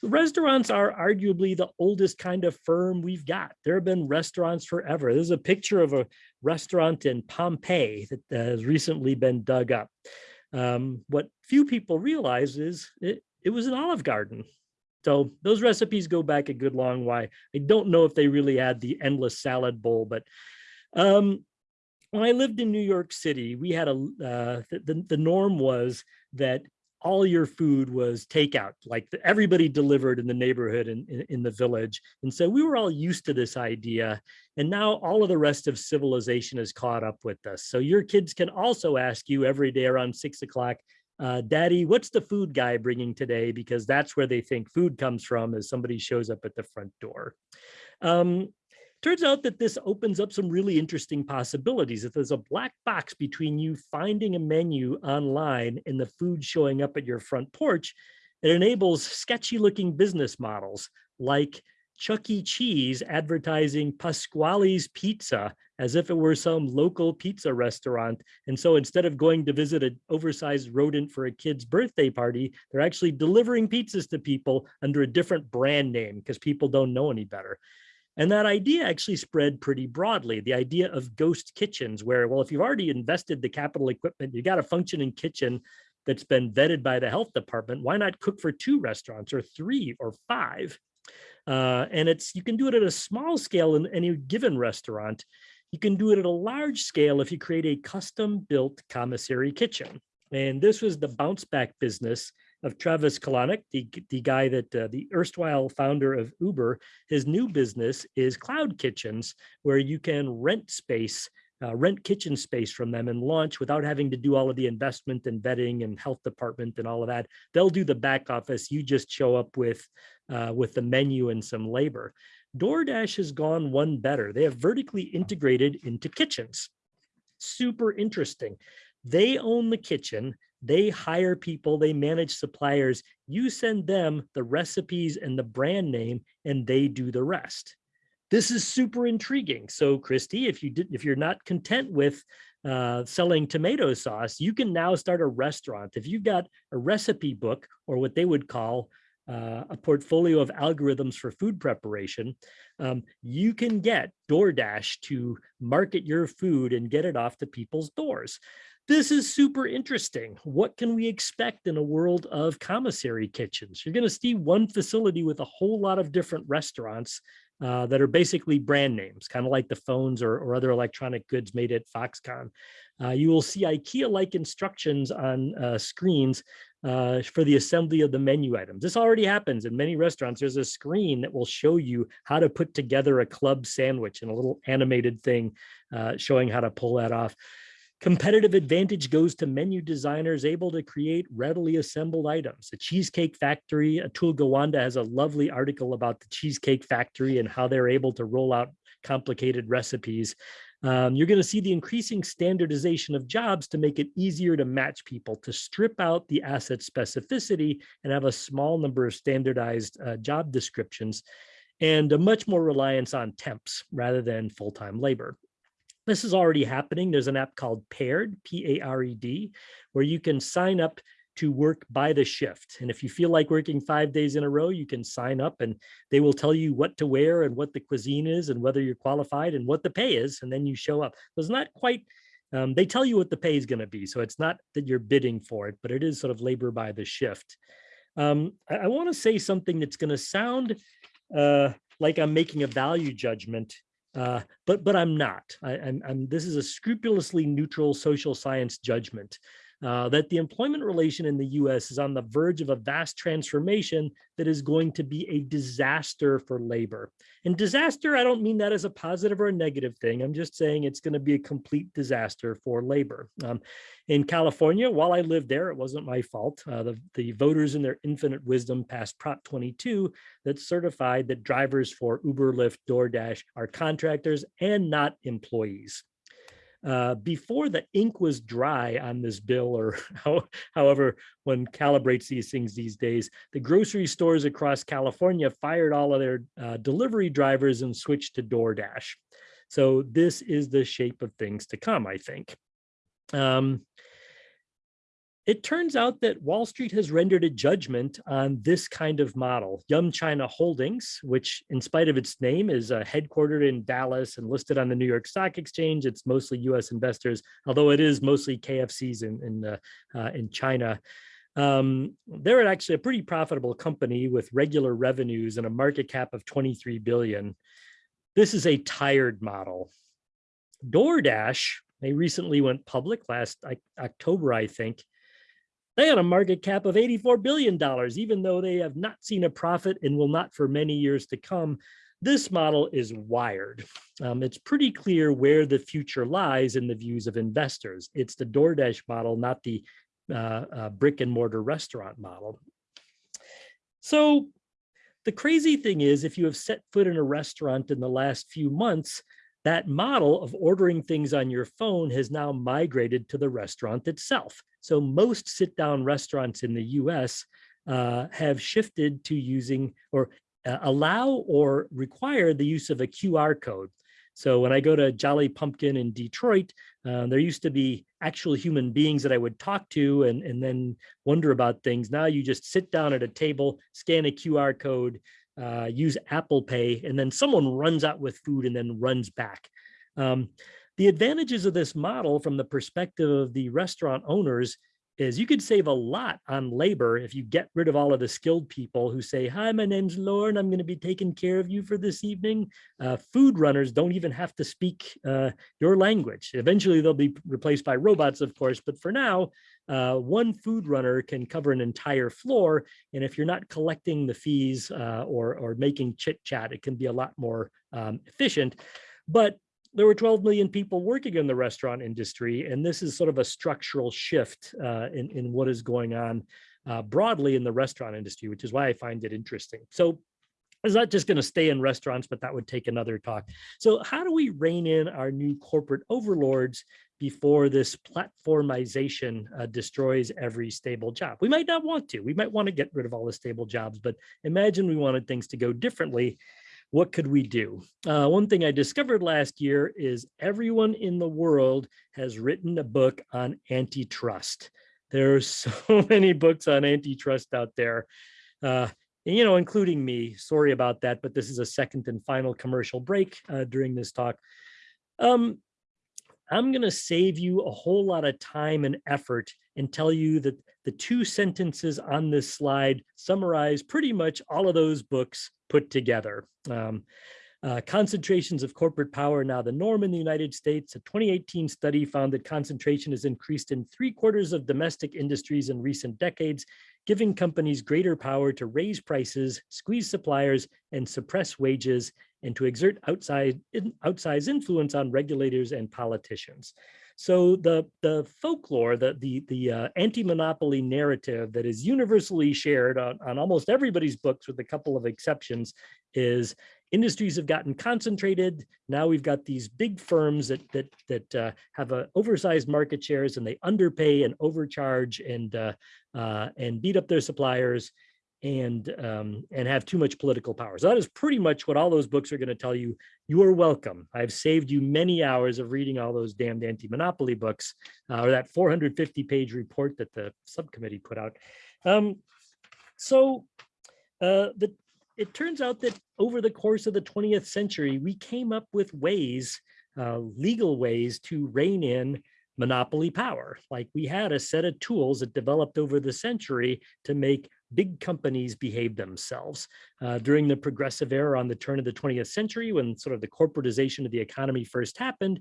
Restaurants are arguably the oldest kind of firm we've got. There have been restaurants forever. There's a picture of a restaurant in Pompeii that has recently been dug up. Um, what few people realize is it, it was an Olive Garden. So those recipes go back a good long way. I don't know if they really had the endless salad bowl, but um, when I lived in New York City, we had a, uh, the, the norm was that all your food was takeout, like the, everybody delivered in the neighborhood and in, in, the village. And so we were all used to this idea. And now all of the rest of civilization has caught up with us. So your kids can also ask you every day around six o'clock, uh, daddy, what's the food guy bringing today? Because that's where they think food comes from as somebody shows up at the front door. Um, turns out that this opens up some really interesting possibilities. If there's a black box between you finding a menu online and the food showing up at your front porch, it enables sketchy looking business models like Chuck E. Cheese advertising Pasqually's Pizza as if it were some local pizza restaurant. And so instead of going to visit an oversized rodent for a kid's birthday party, they're actually delivering pizzas to people under a different brand name because people don't know any better. And that idea actually spread pretty broadly. The idea of ghost kitchens, where, well, if you've already invested the capital equipment, you got a functioning kitchen that's been vetted by the health department, why not cook for two restaurants or three or five? Uh, and it's you can do it at a small scale in any given restaurant. You can do it at a large scale if you create a custom built commissary kitchen. And this was the bounce back business of Travis Kalanick, the, the guy that uh, the erstwhile founder of Uber. His new business is cloud kitchens, where you can rent space uh, rent kitchen space from them and launch without having to do all of the investment and vetting and health department and all of that. They'll do the back office. You just show up with, uh, with the menu and some labor. DoorDash has gone one better. They have vertically integrated into kitchens. Super interesting. They own the kitchen. They hire people, they manage suppliers. You send them the recipes and the brand name and they do the rest this is super intriguing. So Christy, if you did, if you're not content with uh, selling tomato sauce, you can now start a restaurant. If you've got a recipe book or what they would call uh, a portfolio of algorithms for food preparation, um, you can get DoorDash to market your food and get it off to people's doors. This is super interesting. What can we expect in a world of commissary kitchens? You're going to see one facility with a whole lot of different restaurants uh, that are basically brand names, kind of like the phones or, or, other electronic goods made at Foxconn. Uh, you will see IKEA-like instructions on uh, screens uh, for the assembly of the menu items. This already happens in many restaurants. There's a screen that will show you how to put together a club sandwich and a little animated thing uh, showing how to pull that off. Competitive advantage goes to menu designers able to create readily assembled items. The Cheesecake Factory, Atul Gawande has a lovely article about the Cheesecake Factory and how they're able to roll out complicated recipes. Um, you're going to see the increasing standardization of jobs to make it easier to match people, to strip out the asset specificity and have a small number of standardized uh, job descriptions and a much more reliance on temps rather than full-time labor. This is already happening. There's an app called Pared, P-A-R-E-D, where you can sign up to work by the shift. And if you feel like working five days in a row, you can sign up and they will tell you what to wear and what the cuisine is and whether you're qualified and what the pay is. And then you show up. So it's not quite, um, they tell you what the pay is going to be. So it's not that you're bidding for it, but it is sort of labor by the shift. Um, I, I want to say something that's going to sound uh, like I'm making a value judgment uh, but but I'm not. I, am this is a scrupulously neutral social science judgment uh, that the employment relation in the US is on the verge of a vast transformation that is going to be a disaster for labor. And disaster, I don't mean that as a positive or a negative thing. I'm just saying it's going to be a complete disaster for labor. Um, in California, while I lived there, it wasn't my fault. Uh, the, the voters in their infinite wisdom passed Prop 22 that certified that drivers for Uber, Lyft, DoorDash are contractors and not employees. Uh, before the ink was dry on this bill or how, however one calibrates these things these days, the grocery stores across California fired all of their uh, delivery drivers and switched to DoorDash. So this is the shape of things to come, I think. Um, it turns out that Wall Street has rendered a judgment on this kind of model. Yum China Holdings, which in spite of its name is uh, headquartered in Dallas and listed on the New York Stock Exchange, it's mostly US investors, although it is mostly KFCs in, in, uh, uh, in China. Um, they're actually a pretty profitable company with regular revenues and a market cap of 23 billion. This is a tired model. DoorDash, they recently went public last October, I think, they had a market cap of $84 billion, even though they have not seen a profit and will not for many years to come. This model is wired. Um, it's pretty clear where the future lies in the views of investors. It's the DoorDash model, not the uh, uh, brick and mortar restaurant model. So the crazy thing is if you have set foot in a restaurant in the last few months, that model of ordering things on your phone has now migrated to the restaurant itself. So most sit down restaurants in the US uh, have shifted to using or uh, allow or require the use of a QR code. So when I go to Jolly Pumpkin in Detroit, uh, there used to be actual human beings that I would talk to and, and then wonder about things. Now you just sit down at a table, scan a QR code, uh, use Apple Pay, and then someone runs out with food and then runs back. Um, the advantages of this model from the perspective of the restaurant owners is you could save a lot on labor if you get rid of all of the skilled people who say, hi, my name's Lauren, I'm gonna be taking care of you for this evening. Uh, food runners don't even have to speak uh, your language. Eventually they'll be replaced by robots, of course, but for now, uh, one food runner can cover an entire floor. And if you're not collecting the fees uh, or, or making chit chat, it can be a lot more um, efficient. But there were 12 million people working in the restaurant industry, and this is sort of a structural shift uh, in, in what is going on uh, broadly in the restaurant industry, which is why I find it interesting. So it's not just going to stay in restaurants, but that would take another talk. So how do we rein in our new corporate overlords before this platformization uh, destroys every stable job? We might not want to. We might want to get rid of all the stable jobs, but imagine we wanted things to go differently what could we do? Uh, one thing I discovered last year is everyone in the world has written a book on antitrust. There are so many books on antitrust out there, uh, you know, including me. Sorry about that, but this is a second and final commercial break uh, during this talk. Um, I'm going to save you a whole lot of time and effort and tell you that the two sentences on this slide summarize pretty much all of those books put together. Um, uh, concentrations of corporate power are now the norm in the United States. A 2018 study found that concentration has increased in three quarters of domestic industries in recent decades, giving companies greater power to raise prices, squeeze suppliers, and suppress wages, and to exert outside, outsized influence on regulators and politicians. So the, the folklore, the, the, the uh, anti-monopoly narrative that is universally shared on, on almost everybody's books with a couple of exceptions is industries have gotten concentrated. Now we've got these big firms that that that uh, have a oversized market shares and they underpay and overcharge and uh, uh, and beat up their suppliers and um, and have too much political power. So that is pretty much what all those books are going to tell you. You are welcome. I've saved you many hours of reading all those damned anti-monopoly books uh, or that 450 page report that the subcommittee put out. Um, so uh, the, it turns out that over the course of the 20th century, we came up with ways, uh, legal ways to rein in monopoly power. Like we had a set of tools that developed over the century to make big companies behave themselves. Uh, during the progressive era on the turn of the 20th century, when sort of the corporatization of the economy first happened,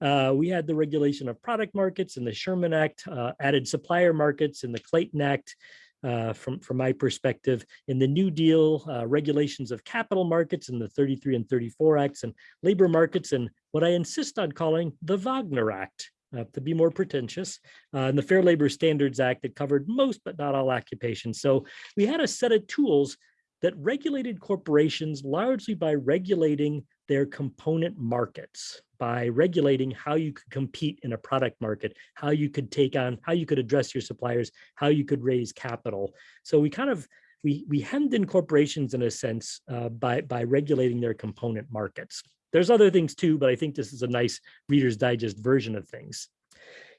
uh, we had the regulation of product markets and the Sherman Act, uh, added supplier markets and the Clayton Act, uh, from, from my perspective. In the New Deal, uh, regulations of capital markets and the 33 and 34 Acts and labor markets and what I insist on calling the Wagner Act, uh, to be more pretentious, uh, and the Fair Labor Standards Act that covered most but not all occupations. So we had a set of tools that regulated corporations largely by regulating their component markets, by regulating how you could compete in a product market, how you could take on, how you could address your suppliers, how you could raise capital. So we kind of, we, we hemmed in corporations in a sense uh, by, by regulating their component markets. There's other things too, but I think this is a nice Reader's Digest version of things.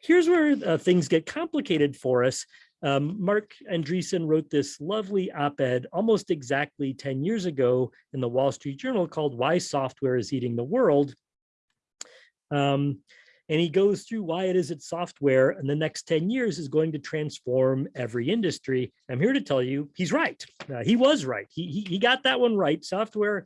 Here's where uh, things get complicated for us. Um, Marc Andreessen wrote this lovely op-ed almost exactly 10 years ago in the Wall Street Journal called Why Software is Eating the World. Um, and he goes through why it is that software in the next 10 years is going to transform every industry. I'm here to tell you he's right. Uh, he was right. He, he, he got that one right. Software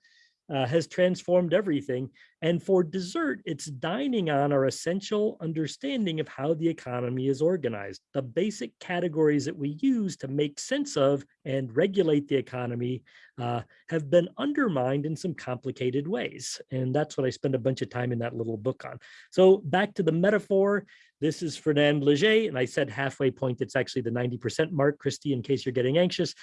uh, has transformed everything. And for dessert, it's dining on our essential understanding of how the economy is organized, the basic categories that we use to make sense of and regulate the economy uh, have been undermined in some complicated ways. And that's what I spend a bunch of time in that little book on. So back to the metaphor, this is Fernand Léger, and I said halfway point, it's actually the 90% mark, Christy, in case you're getting anxious.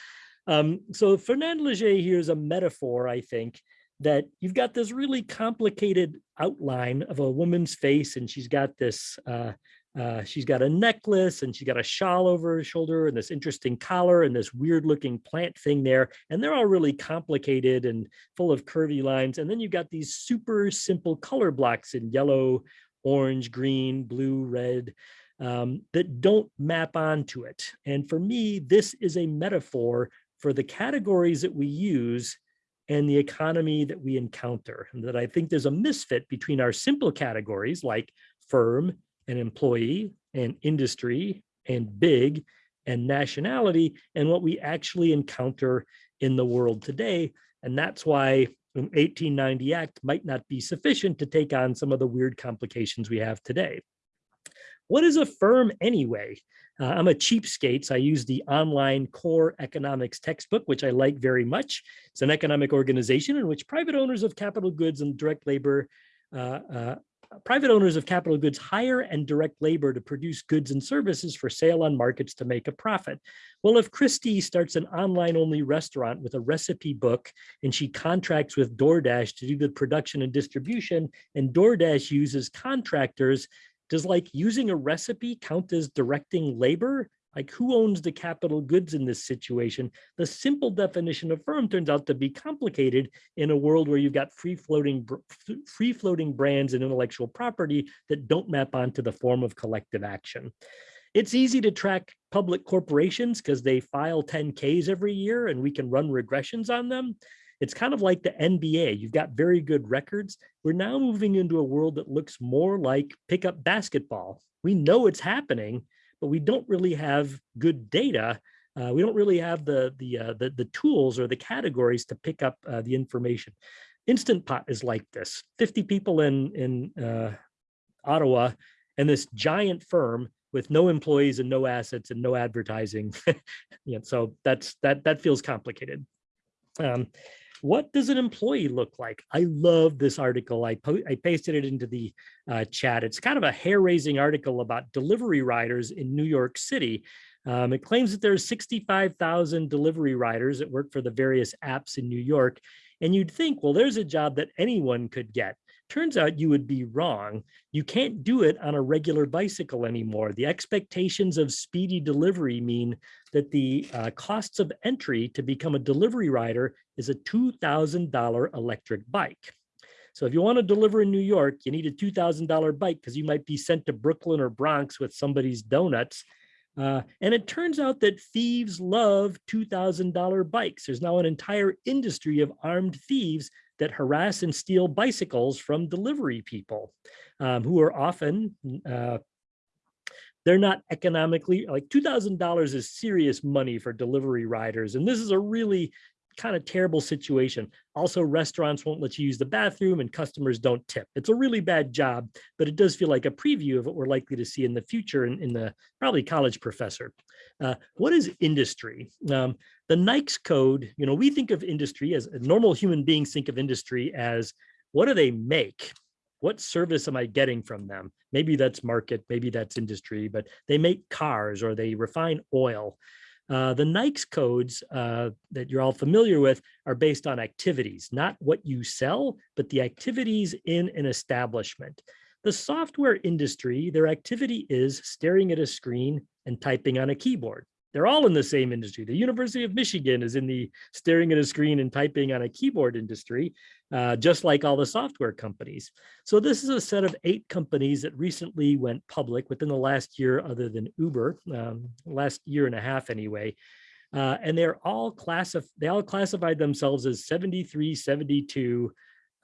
Um, so Fernand Léger here is a metaphor, I think, that you've got this really complicated outline of a woman's face and she's got this, uh, uh, she's got a necklace and she's got a shawl over her shoulder and this interesting collar and this weird looking plant thing there. And they're all really complicated and full of curvy lines. And then you've got these super simple color blocks in yellow, orange, green, blue, red, um, that don't map onto it. And for me, this is a metaphor for the categories that we use and the economy that we encounter. And that I think there's a misfit between our simple categories like firm and employee and industry and big and nationality and what we actually encounter in the world today. And that's why an 1890 Act might not be sufficient to take on some of the weird complications we have today. What is a firm anyway? Uh, I'm a cheapskate, so I use the online core economics textbook, which I like very much. It's an economic organization in which private owners of capital goods and direct labor uh, uh, private owners of capital goods hire and direct labor to produce goods and services for sale on markets to make a profit. Well, if Christie starts an online only restaurant with a recipe book and she contracts with DoorDash to do the production and distribution and DoorDash uses contractors, does like using a recipe count as directing labor? Like who owns the capital goods in this situation? The simple definition of firm turns out to be complicated in a world where you've got free floating, free floating brands and intellectual property that don't map onto the form of collective action. It's easy to track public corporations because they file 10Ks every year and we can run regressions on them. It's kind of like the NBA. You've got very good records. We're now moving into a world that looks more like pickup basketball. We know it's happening, but we don't really have good data. Uh, we don't really have the, the, uh, the, the, tools or the categories to pick up uh, the information. Instant Pot is like this, 50 people in, in uh, Ottawa and this giant firm with no employees and no assets and no advertising. yeah, so that's that that feels complicated. Um, what does an employee look like? I love this article. I, I pasted it into the uh, chat. It's kind of a hair-raising article about delivery riders in New York City. Um, it claims that there's 65,000 delivery riders that work for the various apps in New York. And you'd think, well, there's a job that anyone could get. Turns out you would be wrong. You can't do it on a regular bicycle anymore. The expectations of speedy delivery mean that the uh, costs of entry to become a delivery rider is a $2,000 electric bike. So if you want to deliver in New York, you need a $2,000 bike because you might be sent to Brooklyn or Bronx with somebody's donuts. Uh, and it turns out that thieves love $2,000 bikes. There's now an entire industry of armed thieves that harass and steal bicycles from delivery people um, who are often, uh, they're not economically, like $2,000 is serious money for delivery riders. And this is a really kind of terrible situation. Also, restaurants won't let you use the bathroom and customers don't tip. It's a really bad job, but it does feel like a preview of what we're likely to see in the future in, in the probably college professor. Uh, what is industry? Um, the NAICS code, you know, we think of industry as normal human beings think of industry as what do they make? What service am I getting from them? Maybe that's market, maybe that's industry, but they make cars or they refine oil. Uh, the NAICS codes uh, that you're all familiar with are based on activities, not what you sell, but the activities in an establishment. The software industry, their activity is staring at a screen and typing on a keyboard. They're all in the same industry. The University of Michigan is in the staring at a screen and typing on a keyboard industry, uh, just like all the software companies. So this is a set of eight companies that recently went public within the last year, other than Uber, um, last year and a half anyway. Uh, and they're all classif they all classified themselves as 7372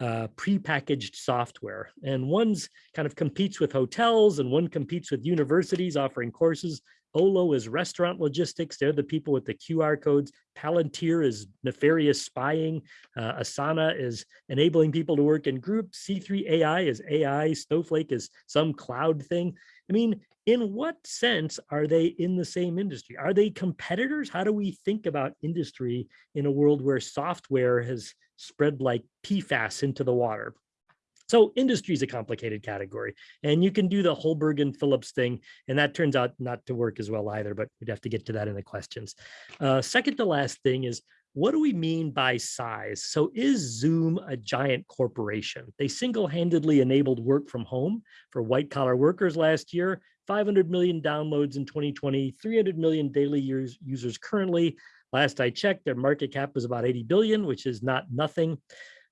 uh, prepackaged software. And one's kind of competes with hotels and one competes with universities offering courses. Olo is restaurant logistics. They're the people with the QR codes. Palantir is nefarious spying. Uh, Asana is enabling people to work in groups. C3 AI is AI. Snowflake is some cloud thing. I mean, in what sense are they in the same industry? Are they competitors? How do we think about industry in a world where software has spread like PFAS into the water? So industry is a complicated category and you can do the Hoberg and Phillips thing. And that turns out not to work as well either, but we'd have to get to that in the questions. Uh, second to last thing is what do we mean by size? So is Zoom a giant corporation? They single-handedly enabled work from home for white collar workers last year, 500 million downloads in 2020, 300 million daily use, users currently. Last I checked, their market cap was about 80 billion, which is not nothing.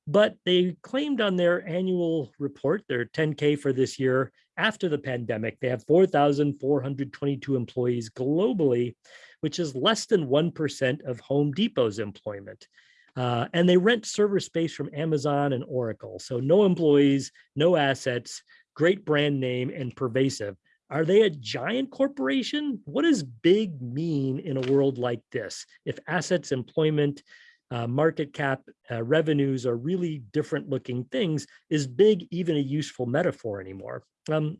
But they claimed on their annual report, their 10K for this year, after the pandemic, they have 4,422 employees globally, which is less than 1% of Home Depot's employment. Uh, and they rent server space from Amazon and Oracle. So no employees, no assets, great brand name and pervasive. Are they a giant corporation? What does big mean in a world like this? If assets, employment, uh, market cap, uh, revenues are really different looking things, is big even a useful metaphor anymore? Um,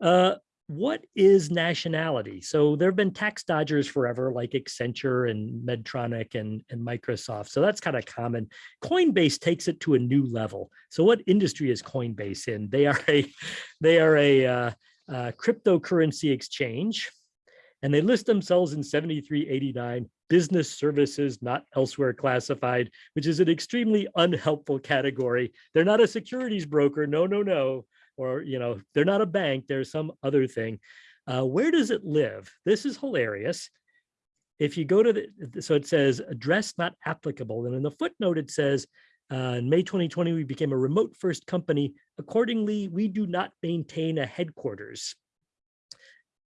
uh, what is nationality? So there have been tax dodgers forever, like Accenture and Medtronic and, and Microsoft. So that's kind of common. Coinbase takes it to a new level. So what industry is Coinbase in? They are a, they are a uh, uh, cryptocurrency exchange, and they list themselves in 7389 business services not elsewhere classified, which is an extremely unhelpful category. They're not a securities broker. No, no, no or you know they're not a bank there's some other thing uh, where does it live? This is hilarious. If you go to the so it says address not applicable and in the footnote it says uh, in May 2020 we became a remote first company. Accordingly we do not maintain a headquarters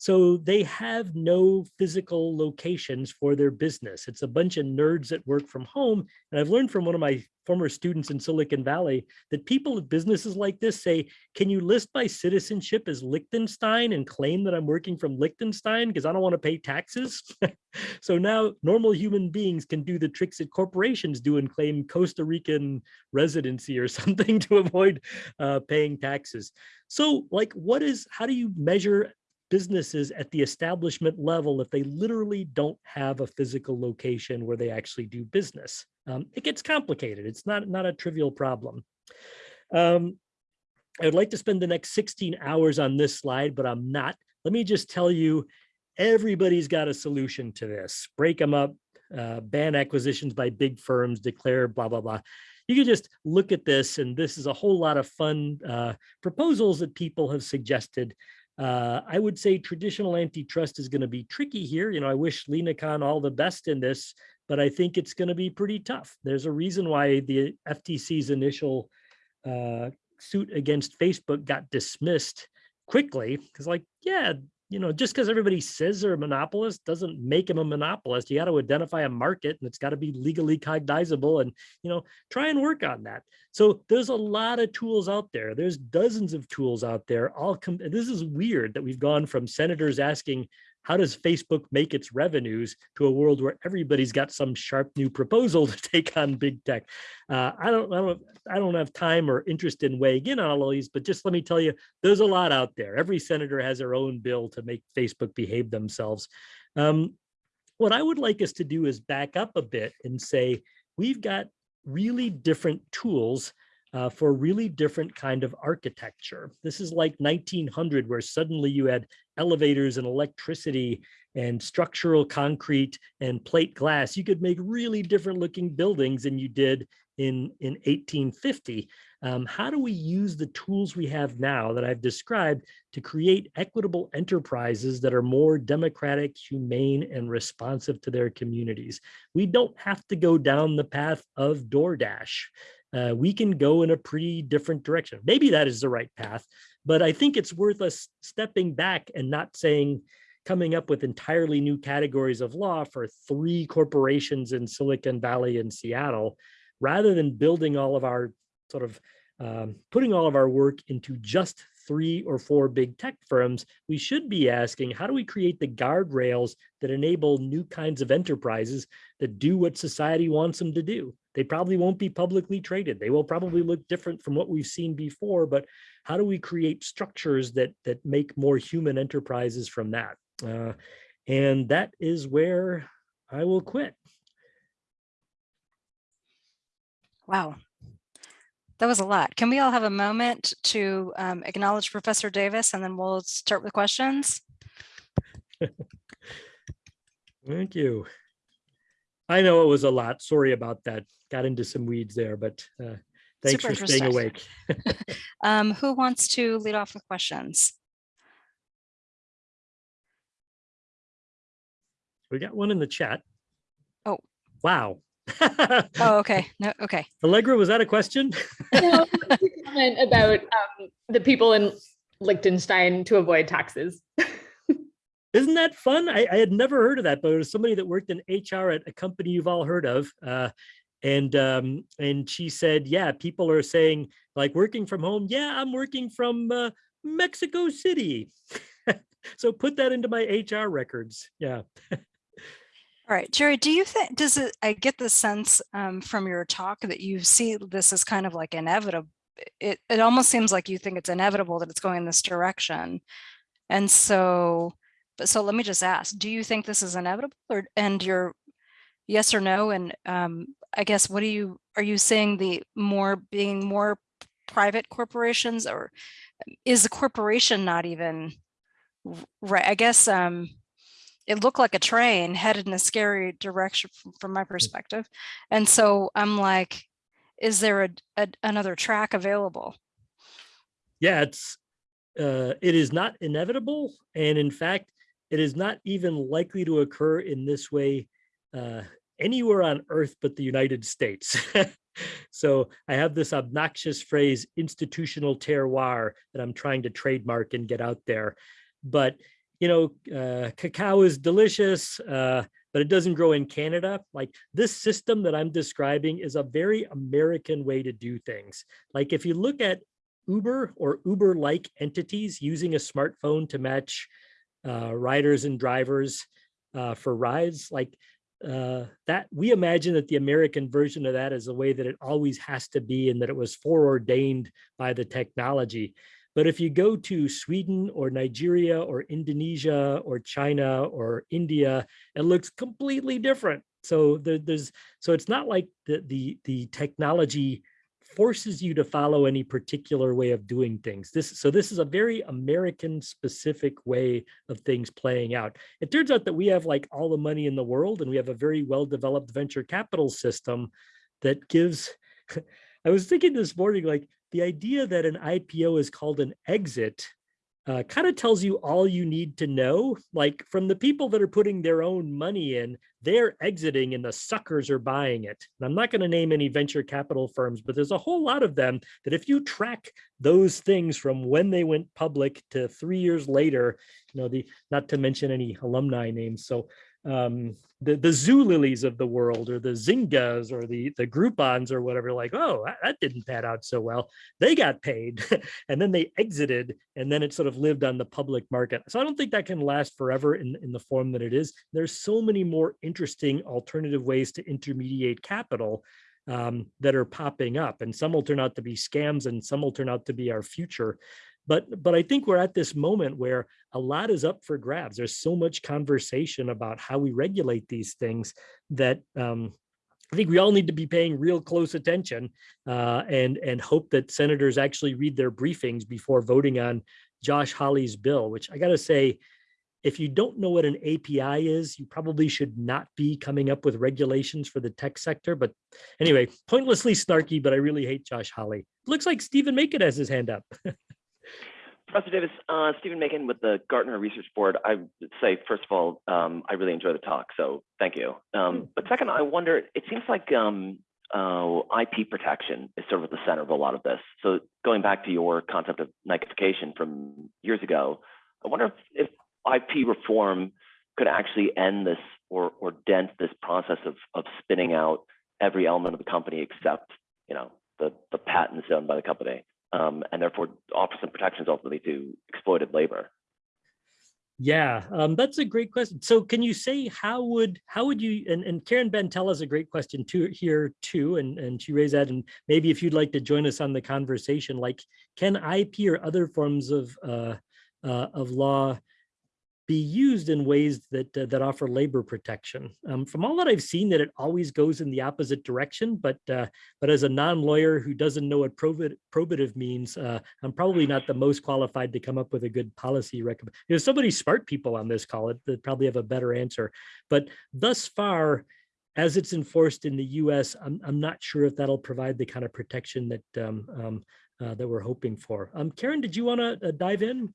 so they have no physical locations for their business. It's a bunch of nerds that work from home. And I've learned from one of my former students in Silicon Valley that people at businesses like this say, can you list my citizenship as Liechtenstein and claim that I'm working from Liechtenstein because I don't want to pay taxes? so now normal human beings can do the tricks that corporations do and claim Costa Rican residency or something to avoid uh, paying taxes. So like, what is, how do you measure businesses at the establishment level if they literally don't have a physical location where they actually do business. Um, it gets complicated. It's not, not a trivial problem. Um, I would like to spend the next 16 hours on this slide, but I'm not. Let me just tell you, everybody's got a solution to this. Break them up, uh, ban acquisitions by big firms, declare blah, blah, blah. You can just look at this and this is a whole lot of fun uh, proposals that people have suggested uh, I would say traditional antitrust is going to be tricky here. You know, I wish Lina Khan all the best in this, but I think it's going to be pretty tough. There's a reason why the FTC's initial uh, suit against Facebook got dismissed quickly because like, yeah, you know, just because everybody says they're a monopolist doesn't make them a monopolist. You got to identify a market and it's got to be legally cognizable and, you know, try and work on that. So there's a lot of tools out there. There's dozens of tools out there. All come, this is weird that we've gone from senators asking, how does Facebook make its revenues to a world where everybody's got some sharp new proposal to take on big tech? Uh, I don't, I don't, I don't have time or interest in weighing in on all these, but just let me tell you, there's a lot out there. Every senator has their own bill to make Facebook behave themselves. Um, what I would like us to do is back up a bit and say, we've got really different tools uh, for really different kind of architecture. This is like 1900 where suddenly you had elevators and electricity and structural concrete and plate glass. You could make really different looking buildings than you did in, in 1850. Um, how do we use the tools we have now that I've described to create equitable enterprises that are more democratic, humane, and responsive to their communities? We don't have to go down the path of DoorDash uh, we can go in a pretty different direction. Maybe that is the right path, but I think it's worth us stepping back and not saying, coming up with entirely new categories of law for three corporations in Silicon Valley and Seattle, rather than building all of our sort of um, putting all of our work into just three or four big tech firms, we should be asking, how do we create the guardrails that enable new kinds of enterprises that do what society wants them to do? They probably won't be publicly traded. They will probably look different from what we've seen before, but how do we create structures that, that make more human enterprises from that? Uh, and that is where I will quit. Wow. That was a lot. Can we all have a moment to um, acknowledge Professor Davis and then we'll start with questions? Thank you. I know it was a lot. Sorry about that. Got into some weeds there, but uh, thanks Super for staying awake. Um, who wants to lead off with questions? We got one in the chat. Oh. Wow. Oh, okay. No, okay. Allegra, was that a question? No, a comment about um, the people in Liechtenstein to avoid taxes. Isn't that fun? I, I had never heard of that, but it was somebody that worked in HR at a company you've all heard of. Uh, and um, and she said, yeah, people are saying like working from home. Yeah, I'm working from uh, Mexico City. so put that into my HR records. Yeah. All right, Jerry, do you think, does it, I get the sense um, from your talk that you see this as kind of like inevitable. It, it almost seems like you think it's inevitable that it's going in this direction. And so, but so let me just ask, do you think this is inevitable or, and you're yes or no? And um, I guess, what do you, are you saying the more, being more private corporations or is the corporation not even right? I guess, um, it looked like a train headed in a scary direction from, from my perspective. And so I'm like, is there a, a another track available? yeah, it's uh, it is not inevitable, and in fact, it is not even likely to occur in this way uh, anywhere on Earth but the United States. so I have this obnoxious phrase, institutional terroir, that I'm trying to trademark and get out there. But you know, uh, cacao is delicious. Uh, but it doesn't grow in Canada. Like this system that I'm describing is a very American way to do things. Like if you look at Uber or Uber-like entities using a smartphone to match uh, riders and drivers uh, for rides, like uh, that, we imagine that the American version of that is the way that it always has to be and that it was foreordained by the technology. But if you go to Sweden or Nigeria or Indonesia or China or India, it looks completely different. So there, there's so it's not like the the the technology forces you to follow any particular way of doing things. This so this is a very American specific way of things playing out. It turns out that we have like all the money in the world and we have a very well developed venture capital system that gives I was thinking this morning like the idea that an IPO is called an exit uh, kind of tells you all you need to know. Like from the people that are putting their own money in, they're exiting and the suckers are buying it. And I'm not going to name any venture capital firms, but there's a whole lot of them that if you track those things from when they went public to three years later, you know, the not to mention any alumni names. So um, the, the Zulilys of the world or the Zyngas or the, the Groupons or whatever, like, oh, that, didn't pan out so well. They got paid and then they exited and then it sort of lived on the public market. So I don't think that can last forever in, in the form that it is. There's so many more interesting alternative ways to intermediate capital um, that are popping up and some will turn out to be scams and some will turn out to be our future. But, but I think we're at this moment where a lot is up for grabs. There's so much conversation about how we regulate these things that um, I think we all need to be paying real close attention uh, and, and hope that senators actually read their briefings before voting on Josh Hawley's bill, which I gotta say, if you don't know what an API is, you probably should not be coming up with regulations for the tech sector. But anyway, pointlessly snarky, but I really hate Josh Hawley. Looks like Stephen Macon has his hand up. Professor Davis, uh, Stephen Macon with the Gartner Research Board. I would say, first of all, um, I really enjoy the talk, so thank you. Um, but second, I wonder, it seems like um, uh, IP protection is sort of at the center of a lot of this. So going back to your concept of Nikeification from years ago, I wonder if, if IP reform could actually end this or, or dent this process of, of spinning out every element of the company except, you know, the, the patents owned by the company, um, and therefore offer some protections ultimately to exploited labor. Yeah, um, that's a great question. So can you say how would how would you and, and Karen Bentel has a great question too here too, and, and she raised that. And maybe if you'd like to join us on the conversation, like can IP or other forms of uh, uh, of law be used in ways that uh, that offer labor protection? Um, from all that I've seen, that it always goes in the opposite direction. But uh, but as a non-lawyer who doesn't know what probative, probative means, uh, I'm probably not the most qualified to come up with a good policy recommend. There's so many smart people on this call that probably have a better answer. But thus far, as it's enforced in the U.S., I'm I'm not sure if that'll provide the kind of protection that um, um, uh, that we're hoping for. Um, Karen, did you want to uh, dive in?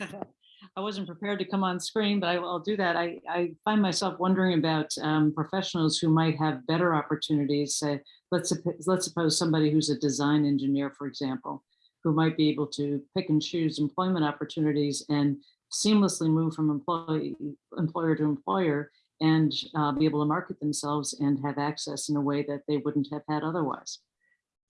I wasn't prepared to come on screen, but I will do that. I, I find myself wondering about um, professionals who might have better opportunities. Say, let's let's suppose somebody who's a design engineer, for example, who might be able to pick and choose employment opportunities and seamlessly move from employee employer to employer and uh, be able to market themselves and have access in a way that they wouldn't have had otherwise.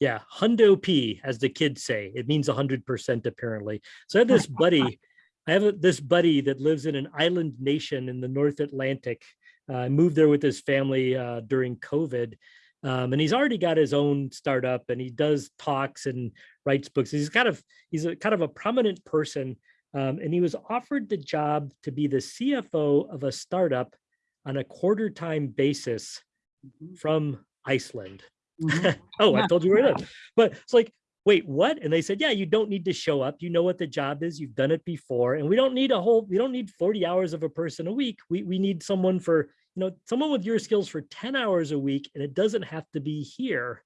Yeah, hundo P, as the kids say. It means 100% apparently. So I have this buddy, I have a- this buddy that lives in an island nation in the North Atlantic. Uh, I moved there with his family uh, during COVID. Um, and he's already got his own startup and he does talks and writes books. He's kind of, he's a kind of a prominent person. Um, and he was offered the job to be the CFO of a startup on a quarter time basis Mhm. from Iceland. Mhm. oh, I told you where it is. But it's like, wait, what? And they said, yeah, you don't need to show up. You know what the job is. You've done it before. And we don't need a whole, we don't need 40 hours of a person a week. We, we need someone for, you know, someone with your skills for 10 hours a week. And it doesn't have to be here.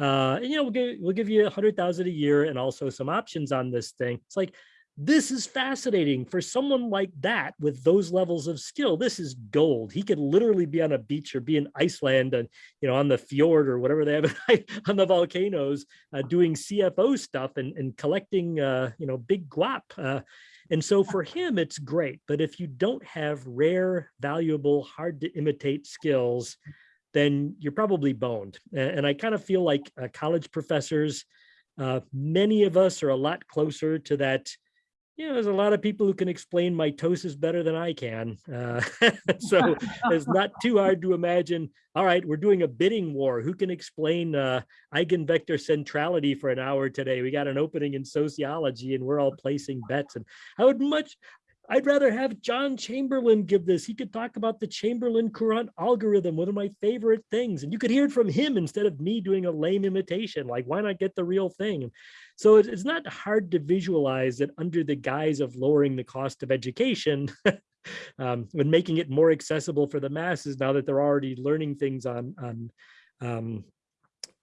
Uh, and, you know, we'll give, we'll give you a hundred thousand a year and also some options on this thing. It's like, this is fascinating for someone like that with those levels of skill. This is gold. He could literally be on a beach or be in Iceland and, you know, on the fjord or whatever they have on the volcanoes uh, doing CFO stuff and, and collecting, uh, you know, big guap. Uh, and so for him, it's great. But if you don't have rare, valuable, hard to imitate skills, then you're probably boned. And I kind of feel like uh, college professors, uh, many of us are a lot closer to that. You know, there's a lot of people who can explain mitosis better than I can. Uh, so it's not too hard to imagine. All right, we're doing a bidding war. Who can explain uh, eigenvector centrality for an hour today? We got an opening in sociology, and we're all placing bets. And I would much, I'd rather have John Chamberlin give this. He could talk about the Chamberlin Courant algorithm, one of my favorite things. And you could hear it from him instead of me doing a lame imitation. Like, why not get the real thing? So it's not hard to visualize that under the guise of lowering the cost of education, um, when making it more accessible for the masses, now that they're already learning things on on um,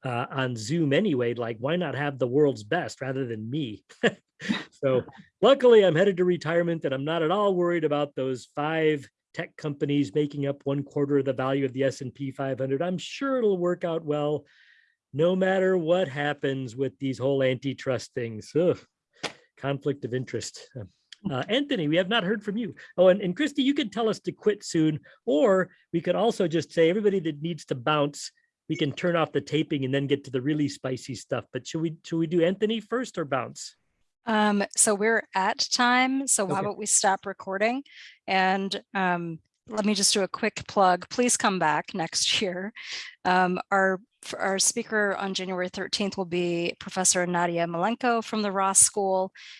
uh, on Zoom anyway, like why not have the world's best rather than me? so luckily I'm headed to retirement and I'm not at all worried about those five tech companies making up one quarter of the value of the S&P 500. I'm sure it'll work out well, no matter what happens with these whole antitrust things. Ugh, conflict of interest. Uh, Anthony, we have not heard from you. Oh, and, and Christy, you could tell us to quit soon, or we could also just say everybody that needs to bounce, we can turn off the taping and then get to the really spicy stuff. But should we should we do Anthony first or bounce? Um, so we're at time, so why Okay. don't we stop recording? And um, let me just do a quick plug. Please come back next year. Um, our our speaker on January 13th will be Professor Nadia Malenko from the Ross School.